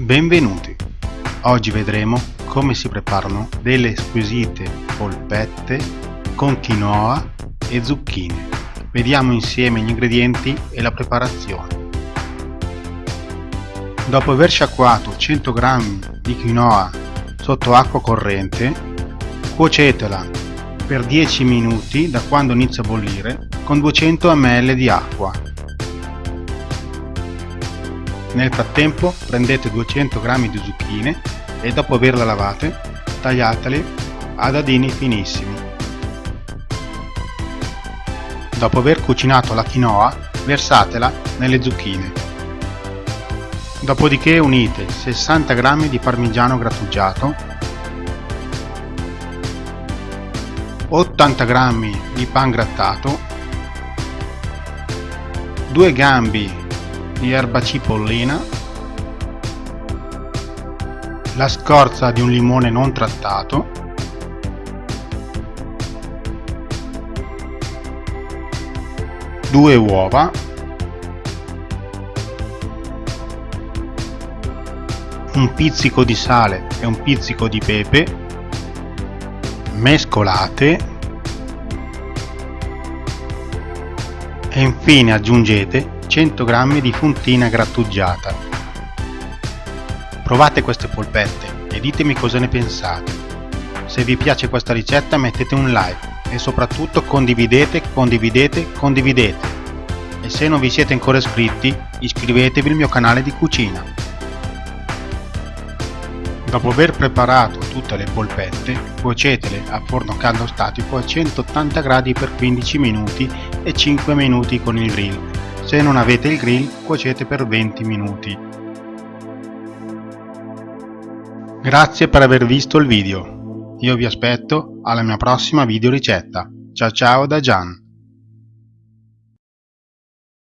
Benvenuti! Oggi vedremo come si preparano delle squisite polpette con quinoa e zucchine. Vediamo insieme gli ingredienti e la preparazione. Dopo aver sciacquato 100 g di quinoa sotto acqua corrente, cuocetela per 10 minuti da quando inizia a bollire con 200 ml di acqua nel frattempo prendete 200 g di zucchine e dopo averle lavate tagliatele a dadini finissimi. Dopo aver cucinato la quinoa versatela nelle zucchine. Dopodiché unite 60 g di parmigiano grattugiato, 80 g di pan grattato, 2 gambi di erba cipollina, la scorza di un limone non trattato, due uova, un pizzico di sale e un pizzico di pepe, mescolate e infine aggiungete 100 g di fontina grattugiata. Provate queste polpette e ditemi cosa ne pensate. Se vi piace questa ricetta mettete un like e soprattutto condividete, condividete, condividete. E se non vi siete ancora iscritti, iscrivetevi al mio canale di cucina. Dopo aver preparato tutte le polpette, cuocetele a forno caldo statico a 180 gradi per 15 minuti e 5 minuti con il grill se non avete il grill, cuocete per 20 minuti. Grazie per aver visto il video. Io vi aspetto alla mia prossima video ricetta. Ciao ciao da Gian.